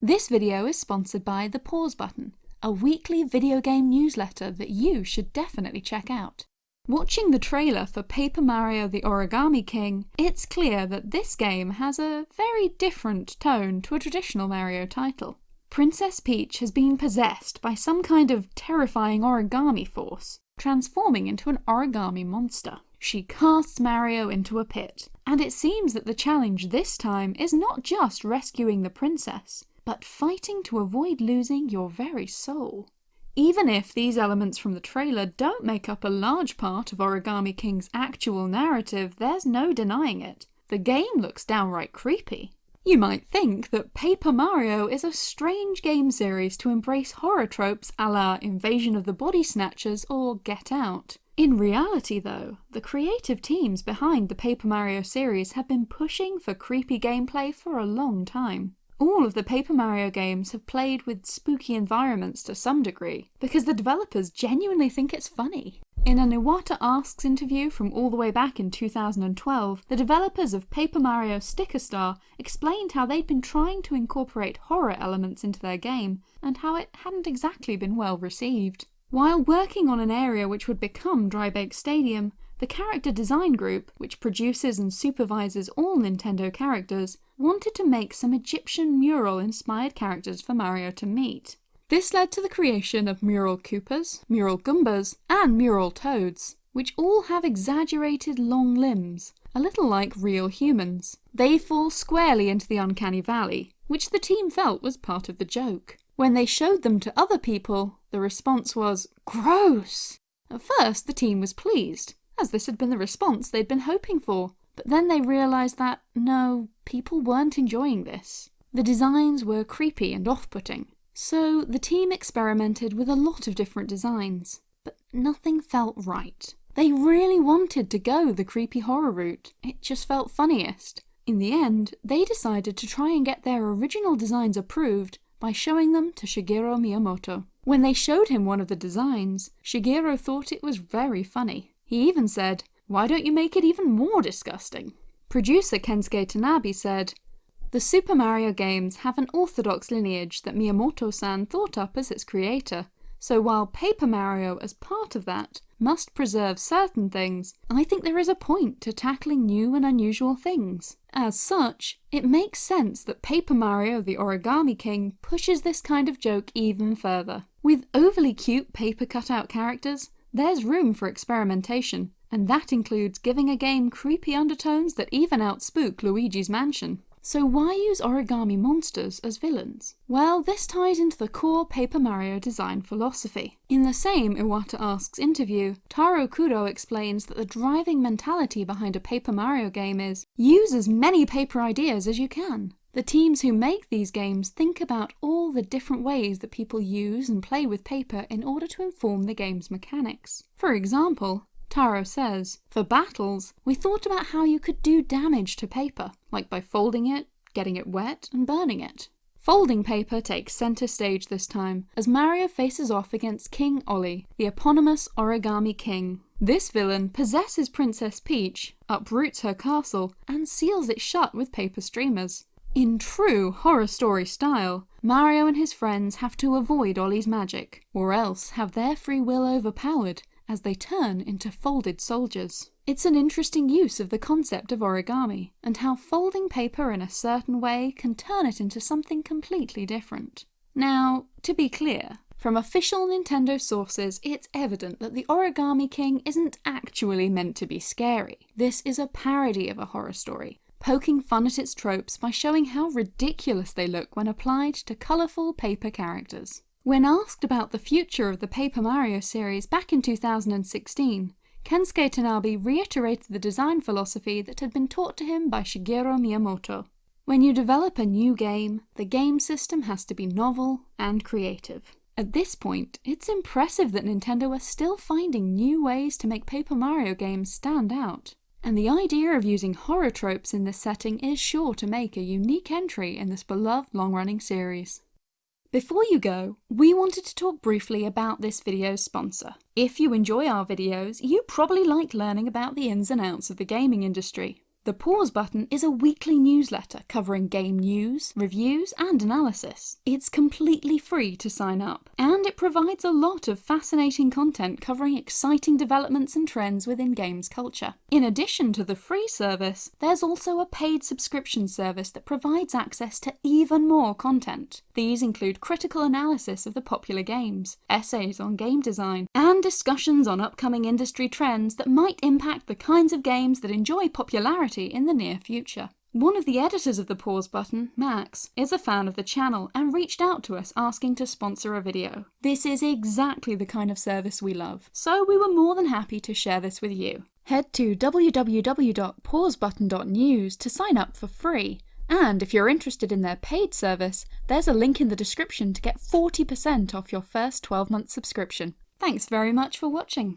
This video is sponsored by The Pause Button, a weekly video game newsletter that you should definitely check out. Watching the trailer for Paper Mario the Origami King, it's clear that this game has a very different tone to a traditional Mario title. Princess Peach has been possessed by some kind of terrifying origami force, transforming into an origami monster. She casts Mario into a pit, and it seems that the challenge this time is not just rescuing the princess, but fighting to avoid losing your very soul. Even if these elements from the trailer don't make up a large part of Origami King's actual narrative, there's no denying it. The game looks downright creepy. You might think that Paper Mario is a strange game series to embrace horror tropes a la Invasion of the Body Snatchers or Get Out. In reality though, the creative teams behind the Paper Mario series have been pushing for creepy gameplay for a long time. All of the Paper Mario games have played with spooky environments to some degree, because the developers genuinely think it's funny. In an Iwata Asks interview from all the way back in 2012, the developers of Paper Mario Sticker Star explained how they'd been trying to incorporate horror elements into their game, and how it hadn't exactly been well received. While working on an area which would become Drybake Stadium, the character design group, which produces and supervises all Nintendo characters, wanted to make some Egyptian mural-inspired characters for Mario to meet. This led to the creation of Mural Koopas, Mural Goombas, and Mural Toads, which all have exaggerated long limbs, a little like real humans. They fall squarely into the uncanny valley, which the team felt was part of the joke. When they showed them to other people, the response was, gross! At first the team was pleased, as this had been the response they'd been hoping for. But then they realised that, no, people weren't enjoying this. The designs were creepy and off-putting. So the team experimented with a lot of different designs, but nothing felt right. They really wanted to go the creepy horror route, it just felt funniest. In the end, they decided to try and get their original designs approved by showing them to Shigeru Miyamoto. When they showed him one of the designs, Shigeru thought it was very funny. He even said, why don't you make it even more disgusting? Producer Kensuke Tanabe said, The Super Mario games have an orthodox lineage that Miyamoto-san thought up as its creator, so while Paper Mario as part of that must preserve certain things, I think there is a point to tackling new and unusual things. As such, it makes sense that Paper Mario the Origami King pushes this kind of joke even further. With overly cute paper cutout characters, there's room for experimentation, and that includes giving a game creepy undertones that even outspook Luigi's Mansion. So why use origami monsters as villains? Well, this ties into the core Paper Mario design philosophy. In the same Iwata Asks interview, Taro Kudo explains that the driving mentality behind a Paper Mario game is, use as many paper ideas as you can. The teams who make these games think about all the different ways that people use and play with paper in order to inform the game's mechanics. For example, Taro says, For battles, we thought about how you could do damage to paper, like by folding it, getting it wet, and burning it. Folding paper takes centre stage this time, as Mario faces off against King Olly, the eponymous Origami King. This villain possesses Princess Peach, uproots her castle, and seals it shut with paper streamers. In true horror story style, Mario and his friends have to avoid Olly's magic, or else have their free will overpowered as they turn into folded soldiers. It's an interesting use of the concept of origami, and how folding paper in a certain way can turn it into something completely different. Now, to be clear, from official Nintendo sources, it's evident that the Origami King isn't actually meant to be scary. This is a parody of a horror story, poking fun at its tropes by showing how ridiculous they look when applied to colourful paper characters. When asked about the future of the Paper Mario series back in 2016, Kensuke Tanabe reiterated the design philosophy that had been taught to him by Shigeru Miyamoto. When you develop a new game, the game system has to be novel and creative. At this point, it's impressive that Nintendo are still finding new ways to make Paper Mario games stand out. And the idea of using horror tropes in this setting is sure to make a unique entry in this beloved long-running series. Before you go, we wanted to talk briefly about this video's sponsor. If you enjoy our videos, you probably like learning about the ins and outs of the gaming industry. The Pause button is a weekly newsletter covering game news, reviews, and analysis. It's completely free to sign up, and it provides a lot of fascinating content covering exciting developments and trends within games culture. In addition to the free service, there's also a paid subscription service that provides access to even more content. These include critical analysis of the popular games, essays on game design, and discussions on upcoming industry trends that might impact the kinds of games that enjoy popularity in the near future. One of the editors of the pause button, Max, is a fan of the channel and reached out to us asking to sponsor a video. This is exactly the kind of service we love, so we were more than happy to share this with you. Head to www.pausebutton.news to sign up for free, and if you're interested in their paid service, there's a link in the description to get 40% off your first 12 month subscription. Thanks very much for watching.